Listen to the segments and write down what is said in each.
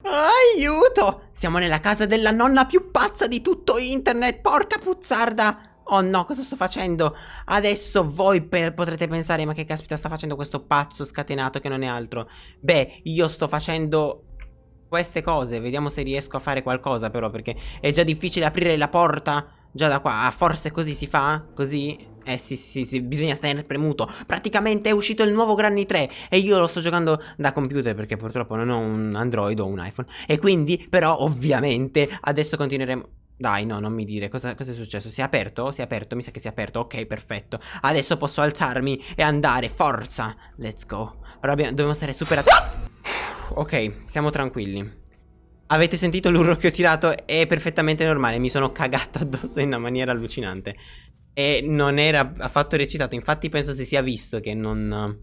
Aiuto! Siamo nella casa della nonna più pazza di tutto internet, porca puzzarda! Oh no, cosa sto facendo? Adesso voi per, potrete pensare, ma che caspita sta facendo questo pazzo scatenato che non è altro? Beh, io sto facendo queste cose, vediamo se riesco a fare qualcosa però, perché è già difficile aprire la porta già da qua. Ah, forse così si fa? Così? Eh sì, sì, sì, bisogna stare premuto. Praticamente è uscito il nuovo Granny 3 e io lo sto giocando da computer perché purtroppo non ho un Android o un iPhone. E quindi, però, ovviamente, adesso continueremo... Dai, no, non mi dire, cosa, cosa, è successo? Si è aperto? Si è aperto? Mi sa che si è aperto, ok, perfetto Adesso posso alzarmi e andare, forza Let's go Ora abbiamo, dobbiamo stare super attenti Ok, siamo tranquilli Avete sentito l'urlo che ho tirato? È perfettamente normale, mi sono cagato addosso in una maniera allucinante E non era affatto recitato, infatti penso si sia visto che non...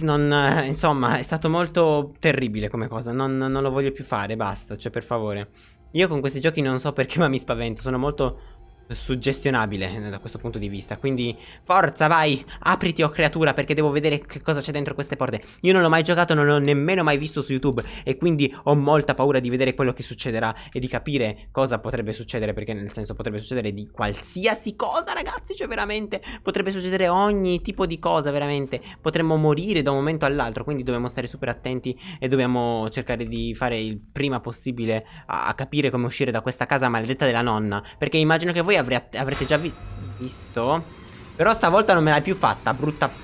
Non, insomma, è stato molto terribile come cosa, non, non lo voglio più fare, basta, cioè per favore. Io con questi giochi non so perché ma mi spavento, sono molto suggestionabile da questo punto di vista. Quindi forza vai apriti o oh creatura perché devo vedere che cosa c'è dentro queste porte. Io non l'ho mai giocato non l'ho nemmeno mai visto su YouTube E quindi ho molta paura di vedere quello che succederà E di capire cosa potrebbe succedere Perché nel senso potrebbe succedere di qualsiasi cosa ragazzi Cioè veramente potrebbe succedere ogni tipo di cosa veramente. Potremmo morire da un momento all'altro Quindi dobbiamo stare super attenti E dobbiamo cercare di fare il prima possibile a, a capire come uscire da questa casa maledetta della nonna. Perché immagino che voi voi avrete, avrete già vi visto Però stavolta non me l'hai più fatta, brutta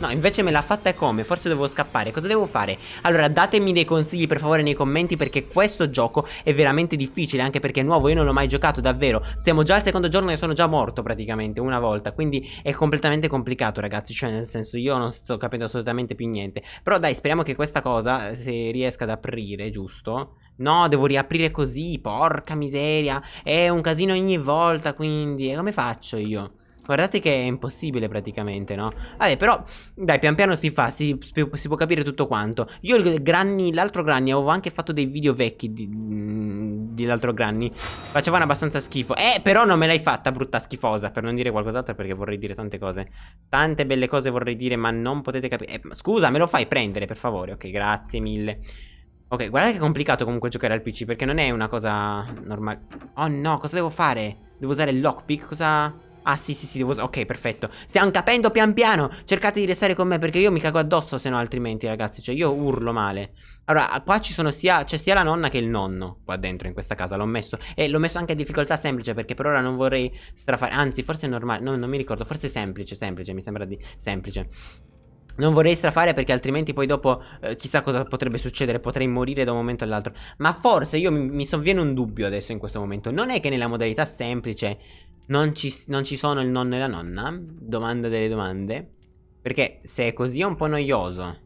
No, invece me l'ha fatta e come? Forse devo scappare. Cosa devo fare? Allora, datemi dei consigli per favore nei commenti perché questo gioco è veramente difficile, anche perché è nuovo, io non l'ho mai giocato davvero. Siamo già al secondo giorno e sono già morto praticamente, una volta. Quindi è completamente complicato, ragazzi. Cioè, nel senso, io non sto capendo assolutamente più niente. Però dai, speriamo che questa cosa si riesca ad aprire, giusto? No, devo riaprire così, porca miseria. È un casino ogni volta, quindi... E come faccio io? Guardate che è impossibile praticamente, no? Vabbè, però, dai, pian piano si fa, si, si può capire tutto quanto. Io l'altro Granny, avevo anche fatto dei video vecchi di, mm, di l'altro Granny. Facevano abbastanza schifo. Eh, però non me l'hai fatta, brutta schifosa, per non dire qualcos'altro, perché vorrei dire tante cose. Tante belle cose vorrei dire, ma non potete capire. Eh, scusa, me lo fai prendere, per favore. Ok, grazie mille. Ok, guardate che è complicato comunque giocare al PC, perché non è una cosa normale. Oh no, cosa devo fare? Devo usare il lockpick? Cosa... Ah sì sì sì devo Ok perfetto Stiamo capendo pian piano Cercate di restare con me perché io mi cago addosso se no altrimenti ragazzi Cioè io urlo male Allora qua ci sono sia C'è sia la nonna che il nonno Qua dentro in questa casa l'ho messo E l'ho messo anche a difficoltà semplice Perché per ora non vorrei strafare Anzi forse è normale No non mi ricordo Forse semplice semplice Mi sembra di semplice non vorrei strafare perché altrimenti poi dopo eh, chissà cosa potrebbe succedere, potrei morire da un momento all'altro. Ma forse io mi, mi sovviene un dubbio adesso in questo momento. Non è che nella modalità semplice non ci, non ci sono il nonno e la nonna? Domanda delle domande. Perché se è così è un po' noioso.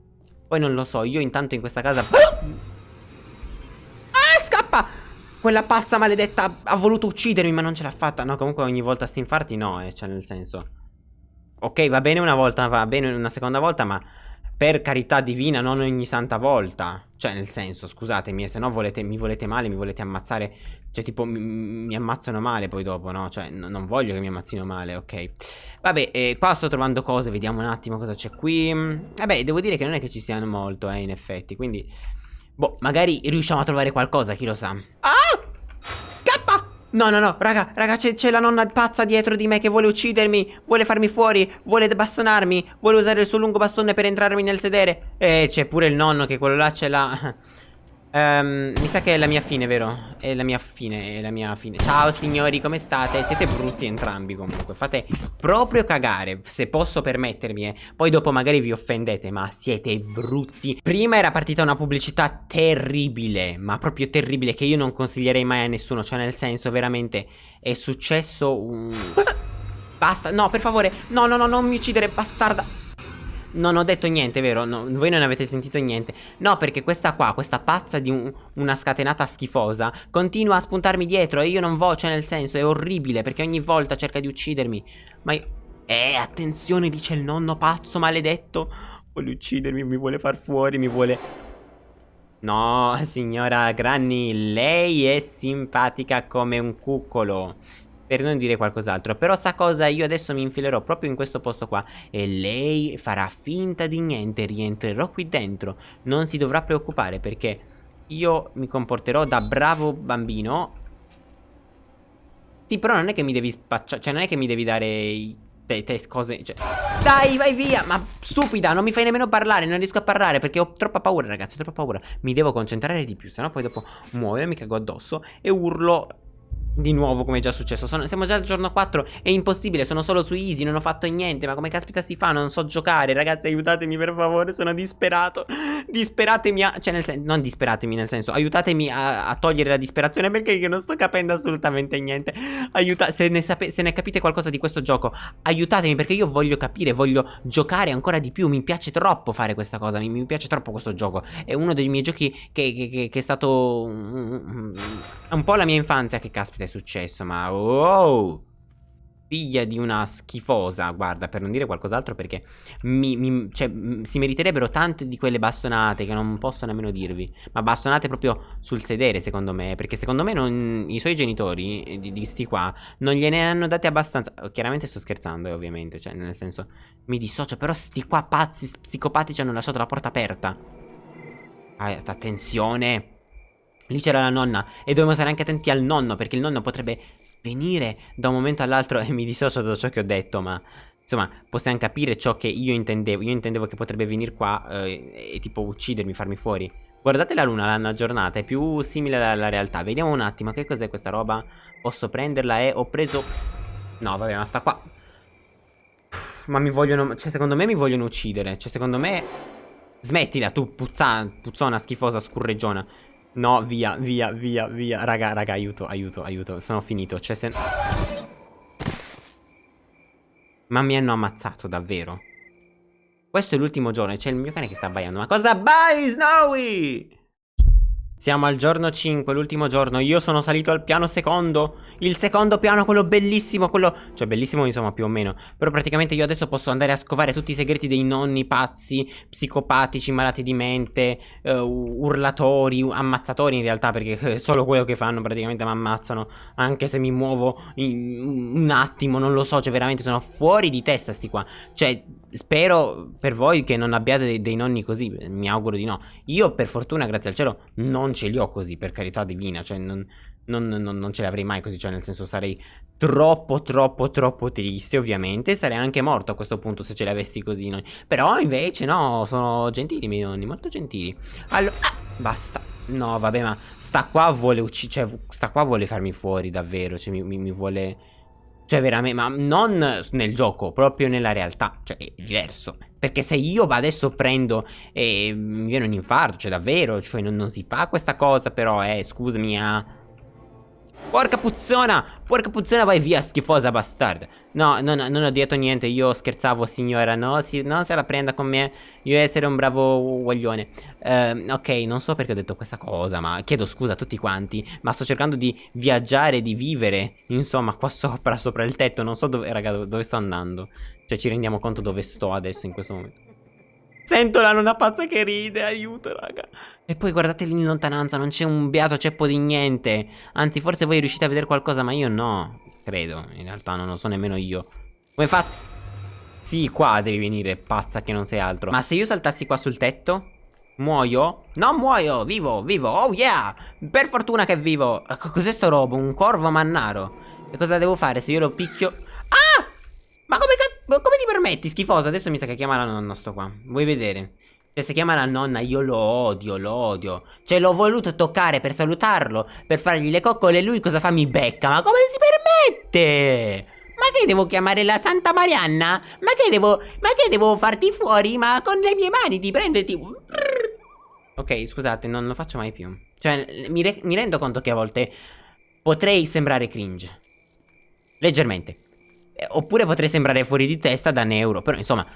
Poi non lo so, io intanto in questa casa... Ah, scappa! Quella pazza maledetta ha voluto uccidermi ma non ce l'ha fatta. No, comunque ogni volta sti infarti no, eh, cioè nel senso... Ok, va bene una volta, va bene una seconda volta, ma per carità divina, non ogni santa volta. Cioè, nel senso, scusatemi, se no volete, mi volete male, mi volete ammazzare. Cioè, tipo, mi, mi ammazzano male poi dopo, no? Cioè, non voglio che mi ammazzino male, ok. Vabbè, eh, qua sto trovando cose, vediamo un attimo cosa c'è qui. Vabbè, devo dire che non è che ci siano molto, eh, in effetti, quindi... Boh, magari riusciamo a trovare qualcosa, chi lo sa. Ah! No, no, no, raga, raga, c'è la nonna pazza dietro di me che vuole uccidermi, vuole farmi fuori, vuole bastonarmi, vuole usare il suo lungo bastone per entrarmi nel sedere. E c'è pure il nonno che quello là ce l'ha... Um, mi sa che è la mia fine, vero? È la mia fine, è la mia fine Ciao signori, come state? Siete brutti entrambi comunque Fate proprio cagare, se posso permettermi eh. Poi dopo magari vi offendete, ma siete brutti Prima era partita una pubblicità terribile Ma proprio terribile, che io non consiglierei mai a nessuno Cioè nel senso, veramente, è successo un... Basta, no, per favore No, no, no, non mi uccidere, bastarda non ho detto niente, vero? No, voi non avete sentito niente. No, perché questa qua, questa pazza di un, una scatenata schifosa Continua a spuntarmi dietro e io non voglio, cioè nel senso, è orribile Perché ogni volta cerca di uccidermi. Ma io... Eh, attenzione, dice il nonno pazzo maledetto. Vuole uccidermi, mi vuole far fuori, mi vuole... No, signora Granny, lei è simpatica come un cuccolo per non dire qualcos'altro. Però sa cosa? Io adesso mi infilerò proprio in questo posto qua E lei farà finta di niente Rientrerò qui dentro. Non si dovrà preoccupare perché io mi comporterò da bravo bambino. Sì però non è che mi devi spacciare Cioè non è che mi devi dare te, te cose cioè, Dai vai via Ma stupida non mi fai nemmeno parlare Non riesco a parlare perché ho troppa paura ragazzi Ho troppa paura. Mi devo concentrare di più Sennò poi dopo muoio mi cago addosso E urlo di nuovo come è già successo. Sono, Siamo già al giorno 4 È impossibile Sono solo su easy Non ho fatto niente Ma come caspita si fa? Non so giocare Ragazzi aiutatemi per favore Sono disperato. Disperatemi a Cioè nel senso Non disperatemi nel senso Aiutatemi a, a togliere la disperazione Perché io non sto capendo assolutamente niente. Aiuta se ne, se ne capite qualcosa di questo gioco Aiutatemi perché io voglio capire Voglio giocare ancora di più Mi piace troppo fare questa cosa Mi, mi piace troppo questo gioco. È uno dei miei giochi che, che, che, che è stato un po' la mia infanzia Che caspita è successo, ma wow! Figlia di una schifosa, guarda, per non dire qualcos'altro perché mi, mi, cioè, si meriterebbero tante di quelle bastonate che non posso nemmeno dirvi. Ma bastonate proprio sul sedere, secondo me, perché secondo me non, i suoi genitori, eh, di, di sti qua, non gliene hanno date abbastanza. Chiaramente sto scherzando, eh, ovviamente, cioè, nel senso, mi dissocio, però sti qua pazzi, psicopatici hanno lasciato la porta aperta. Ah, attenzione! Lì c'era la nonna e dobbiamo stare anche attenti al nonno perché il nonno potrebbe venire da un momento all'altro e mi dissocio da ciò che ho detto ma insomma possiamo capire ciò che io intendevo. Io intendevo che potrebbe venire qua eh, e tipo uccidermi farmi fuori. Guardate la luna l'hanno aggiornata è più simile alla realtà. Vediamo un attimo che cos'è questa roba? Posso prenderla? E ho preso no vabbè ma sta qua. Ma mi vogliono cioè secondo me mi vogliono uccidere. Cioè secondo me smettila tu puzza, puzzona schifosa scurreggiona No, via, via, via, via. Raga, raga, aiuto, aiuto, aiuto. Sono finito. C'è sen... Ma mi hanno ammazzato, davvero. Questo è l'ultimo giorno e c'è il mio cane che sta abbaiando. Ma cosa bai, Snowy? Siamo al giorno 5, l'ultimo giorno. Io sono salito al piano secondo. Il secondo piano, quello bellissimo, quello... Cioè, bellissimo insomma, più o meno. Però praticamente io adesso posso andare a scovare tutti i segreti dei nonni pazzi, psicopatici, malati di mente, uh, urlatori, ammazzatori in realtà, perché è solo quello che fanno praticamente mi ammazzano. Anche se mi muovo un attimo, non lo so, cioè veramente sono fuori di testa sti qua. Cioè, spero per voi che non abbiate dei, dei nonni così, mi auguro di no. Io per fortuna, grazie al cielo, non ce li ho così, per carità divina, cioè non, non, non, non ce li avrei mai così, cioè nel senso sarei troppo troppo troppo triste ovviamente, sarei anche morto a questo punto se ce li avessi così, no? però invece no, sono gentili i miei nonni, molto gentili. Allora, ah, basta. No, vabbè, ma sta qua vuole uccidere, cioè sta qua vuole farmi fuori davvero, cioè mi, mi, mi vuole... Cioè veramente, ma non nel gioco, proprio nella realtà, cioè è diverso. Perché se io adesso prendo e mi viene un infarto, cioè davvero, cioè non, non si fa questa cosa però, eh, scusami, ah... Porca puzzona! Porca puzzona, vai via, schifosa bastarda. No, no, no, non ho detto niente, io scherzavo, signora. No, si, non se la prenda con me. Io essere un bravo guaglione. Uh, ok, non so perché ho detto questa cosa, ma chiedo scusa a tutti quanti. Ma sto cercando di viaggiare, di vivere. Insomma, qua sopra, sopra il tetto. Non so dove, raga, dove sto andando. Cioè, ci rendiamo conto dove sto adesso in questo momento. Sento la nonna pazza che ride, aiuto raga E poi guardate lì in lontananza, non c'è un beato ceppo di niente Anzi forse voi riuscite a vedere qualcosa ma io no Credo, in realtà non lo so nemmeno io Come fa? Sì, qua devi venire, pazza che non sei altro Ma se io saltassi qua sul tetto? Muoio? Non muoio, vivo, vivo, oh yeah Per fortuna che vivo Cos'è sto robo? Un corvo mannaro E cosa devo fare se io lo picchio? Ma come cazzo? Come ti permetti, schifoso? Adesso mi sa che chiama la nonna sto qua. Vuoi vedere? Cioè, se chiama la nonna, io lo odio, lo odio. Cioè, l'ho voluto toccare per salutarlo, per fargli le coccole, e lui cosa fa? Mi becca. Ma come si permette? Ma che devo chiamare la Santa Marianna? Ma che devo... Ma che devo farti fuori? Ma con le mie mani ti prendo e ti... Ok, scusate, non lo faccio mai più. Cioè, mi, mi rendo conto che a volte potrei sembrare cringe. Leggermente. Eh, oppure potrei sembrare fuori di testa da neuro. Però insomma,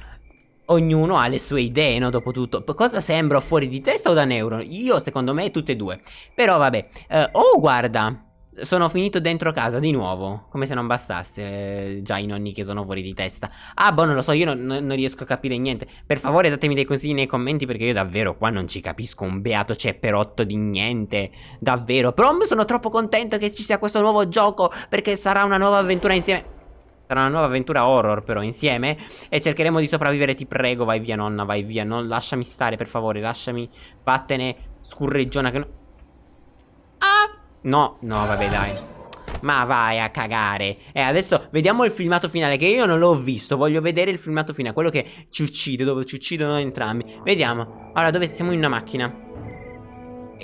ognuno ha le sue idee, no? Dopotutto. Cosa sembro fuori di testa o da neuro? Io, secondo me, tutte e due. Però vabbè. Uh, oh, guarda. sono finito dentro casa di nuovo. Come se non bastasse. Eh, già i nonni che sono fuori di testa. Ah, boh, non lo so, io non, non, riesco a capire niente. Per favore datemi dei consigli nei commenti perché io davvero qua non ci capisco un beato cepperotto di niente. Davvero. Però sono troppo contento che ci sia questo nuovo gioco perché sarà una nuova avventura insieme. Sarà una nuova avventura horror però insieme E cercheremo di sopravvivere. Ti prego Vai via nonna vai via. Non lasciami stare per favore Lasciami Vattene Scurreggiona che no. Ah! No No vabbè dai. Ma vai a cagare. E adesso vediamo il filmato finale Che io non l'ho visto. Voglio vedere il filmato finale Quello che ci uccide Dove ci uccidono entrambi. Vediamo. Allora dove siamo in una macchina?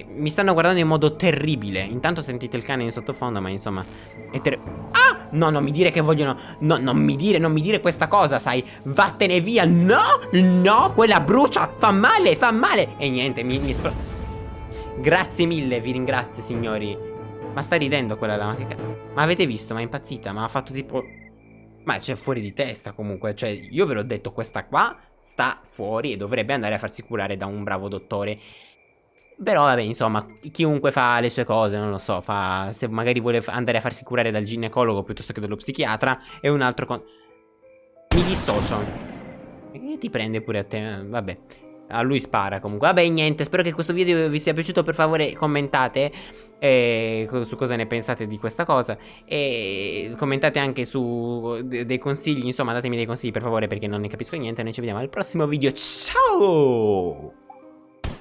Mi stanno guardando in modo terribile. Intanto sentite il cane in sottofondo Ma insomma È terribile Ah No, non mi dire che vogliono No, non mi dire, non mi dire questa cosa, sai. Vattene via No, no, quella brucia Fa male, fa male. E niente, mi, mi espl... Grazie mille, vi ringrazio, signori. Ma sta ridendo quella là Ma, che ma avete visto, ma è impazzita Ma ha fatto tipo... Ma c'è fuori di testa comunque. Cioè, io ve l'ho detto, questa qua sta fuori E dovrebbe andare a farsi curare da un bravo dottore però vabbè, insomma, chiunque fa le sue cose, non lo so, fa, se magari vuole andare a farsi curare dal ginecologo piuttosto che dallo psichiatra, è un altro con... Mi dissocio. E ti prende pure a te, vabbè. A lui spara comunque Vabbè niente spero che questo video vi sia piaciuto Per favore commentate eh, Su cosa ne pensate di questa cosa E commentate anche su Dei consigli Insomma datemi dei consigli per favore Perché non ne capisco niente Noi ci vediamo al prossimo video Ciao